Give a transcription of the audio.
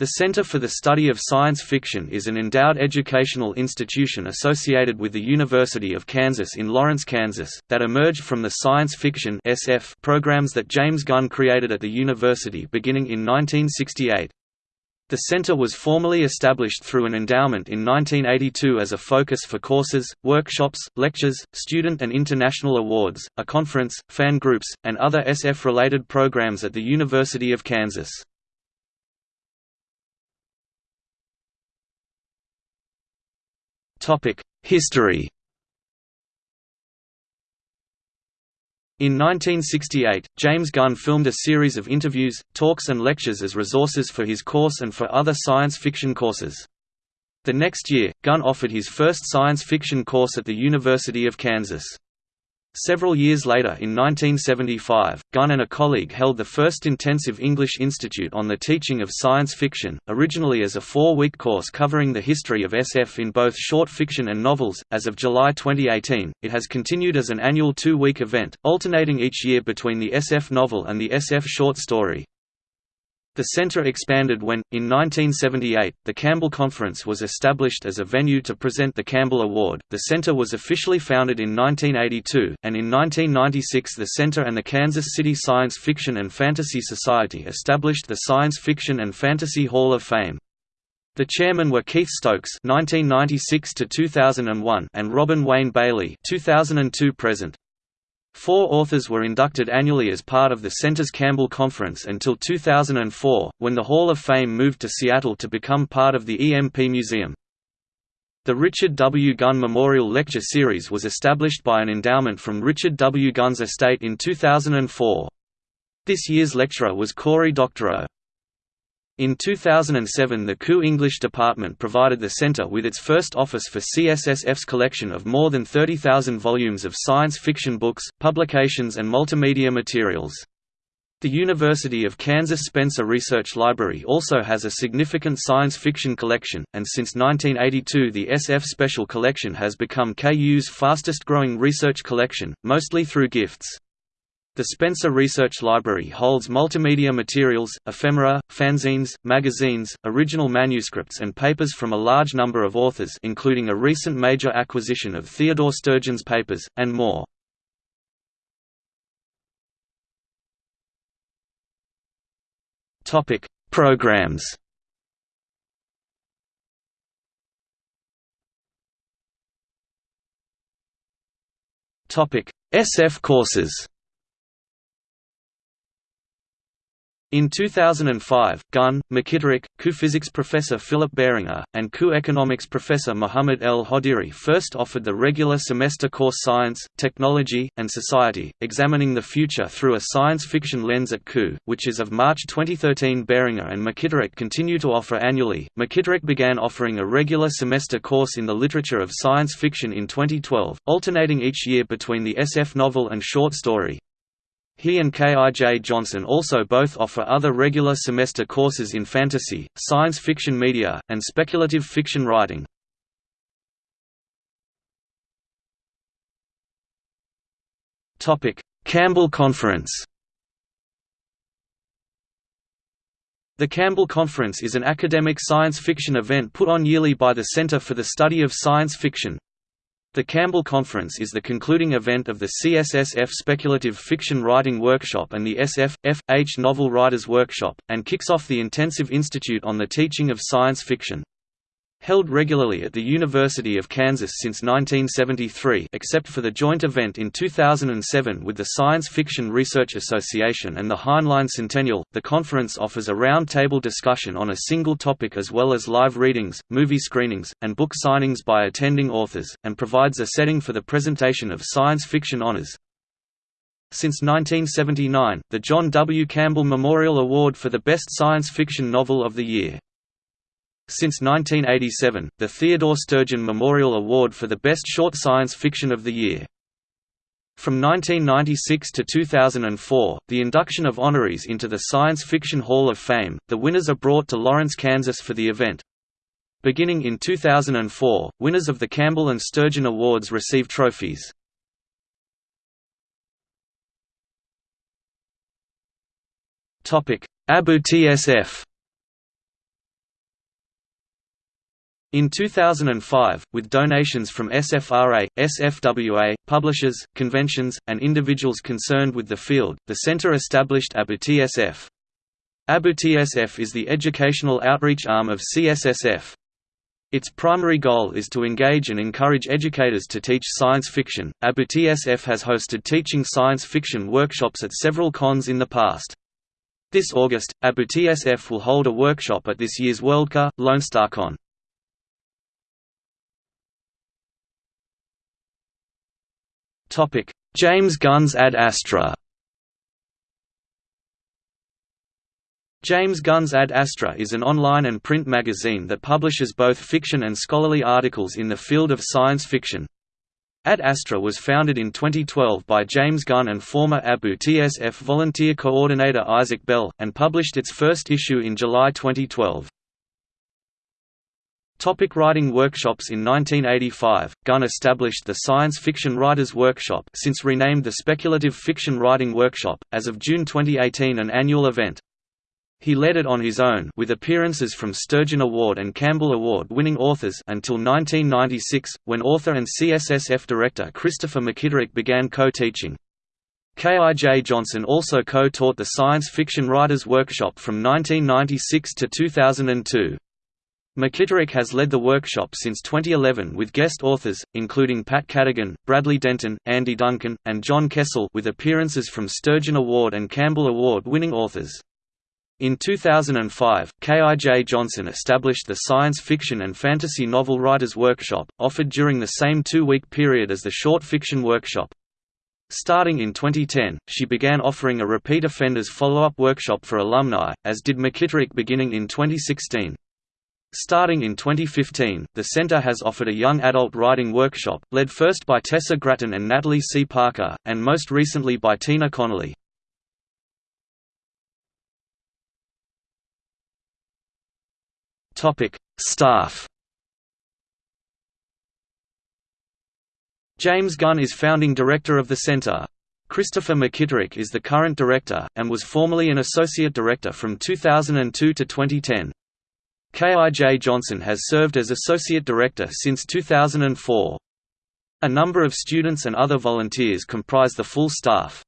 The Center for the Study of Science Fiction is an endowed educational institution associated with the University of Kansas in Lawrence, Kansas, that emerged from the science fiction SF programs that James Gunn created at the university beginning in 1968. The center was formally established through an endowment in 1982 as a focus for courses, workshops, lectures, student and international awards, a conference, fan groups, and other SF-related programs at the University of Kansas. History In 1968, James Gunn filmed a series of interviews, talks and lectures as resources for his course and for other science fiction courses. The next year, Gunn offered his first science fiction course at the University of Kansas. Several years later in 1975, Gunn and a colleague held the first intensive English Institute on the teaching of science fiction, originally as a four-week course covering the history of SF in both short fiction and novels. As of July 2018, it has continued as an annual two-week event, alternating each year between the SF novel and the SF short story. The center expanded when, in 1978, the Campbell Conference was established as a venue to present the Campbell Award. The center was officially founded in 1982, and in 1996 the center and the Kansas City Science Fiction and Fantasy Society established the Science Fiction and Fantasy Hall of Fame. The chairmen were Keith Stokes (1996–2001) and Robin Wayne Bailey (2002 present). Four authors were inducted annually as part of the Center's Campbell Conference until 2004, when the Hall of Fame moved to Seattle to become part of the EMP Museum. The Richard W. Gunn Memorial Lecture Series was established by an endowment from Richard W. Gunn's estate in 2004. This year's lecturer was Cory Doctorow. In 2007 the KU English department provided the center with its first office for CSSF's collection of more than 30,000 volumes of science fiction books, publications and multimedia materials. The University of Kansas Spencer Research Library also has a significant science fiction collection, and since 1982 the SF Special Collection has become KU's fastest growing research collection, mostly through gifts. The Spencer Research Library holds multimedia materials, ephemera, fanzines, magazines, original manuscripts and papers from a large number of authors including a recent major acquisition of Theodore Sturgeon's papers, and more. Programs SF courses In 2005, Gunn, McKitterick, KU physics professor Philip Baringer, and KU economics professor Muhammad El Hodiri first offered the regular semester course Science, Technology, and Society, examining the future through a science fiction lens at KU, which is of March 2013 Baringer and McKitterick continue to offer annually. McKitterick began offering a regular semester course in the literature of science fiction in 2012, alternating each year between the SF novel and short story. He and K.I.J. Johnson also both offer other regular semester courses in fantasy, science fiction media, and speculative fiction writing. Campbell Conference The Campbell Conference is an academic science fiction event put on yearly by the Center for the Study of Science Fiction. The Campbell Conference is the concluding event of the CSSF Speculative Fiction Writing Workshop and the SF, F.H. Novel Writers Workshop, and kicks off the Intensive Institute on the Teaching of Science Fiction. Held regularly at the University of Kansas since 1973 except for the joint event in 2007 with the Science Fiction Research Association and the Heinlein Centennial, the conference offers a round-table discussion on a single topic as well as live readings, movie screenings, and book signings by attending authors, and provides a setting for the presentation of science fiction honors. Since 1979, the John W. Campbell Memorial Award for the Best Science Fiction Novel of the Year since 1987, the Theodore Sturgeon Memorial Award for the Best Short Science Fiction of the Year. From 1996 to 2004, the induction of honorees into the Science Fiction Hall of Fame, the winners are brought to Lawrence, Kansas for the event. Beginning in 2004, winners of the Campbell and Sturgeon Awards receive trophies. AboutSF In 2005, with donations from SFRA, SFWA, publishers, conventions, and individuals concerned with the field, the center established AboutSF. AboutSF is the educational outreach arm of CSSF. Its primary goal is to engage and encourage educators to teach science fiction. AboutSF has hosted teaching science fiction workshops at several cons in the past. This August, AboutSF will hold a workshop at this year's Worldcon, LoneStarCon. Topic: James Gunn's Ad Astra. James Gunn's Ad Astra is an online and print magazine that publishes both fiction and scholarly articles in the field of science fiction. Ad Astra was founded in 2012 by James Gunn and former AboutSF volunteer coordinator Isaac Bell, and published its first issue in July 2012. Topic writing workshops In 1985, Gunn established the Science Fiction Writers Workshop since renamed the Speculative Fiction Writing Workshop, as of June 2018 an annual event. He led it on his own with appearances from Sturgeon Award and Campbell Award winning authors until 1996, when author and CSSF director Christopher McKitterick began co-teaching. K.I.J. Johnson also co-taught the Science Fiction Writers Workshop from 1996 to 2002. McKitterick has led the workshop since 2011 with guest authors, including Pat Cadigan, Bradley Denton, Andy Duncan, and John Kessel with appearances from Sturgeon Award and Campbell Award winning authors. In 2005, K.I.J. Johnson established the Science Fiction and Fantasy Novel Writers Workshop, offered during the same two-week period as the Short Fiction Workshop. Starting in 2010, she began offering a repeat offenders follow-up workshop for alumni, as did McKitterick beginning in 2016. Starting in 2015, the center has offered a young adult writing workshop, led first by Tessa Gratton and Natalie C. Parker, and most recently by Tina Connolly. Staff James Gunn is founding director of the center. Christopher McKitterick is the current director, and was formerly an associate director from 2002 to 2010. K.I.J. Johnson has served as Associate Director since 2004. A number of students and other volunteers comprise the full staff.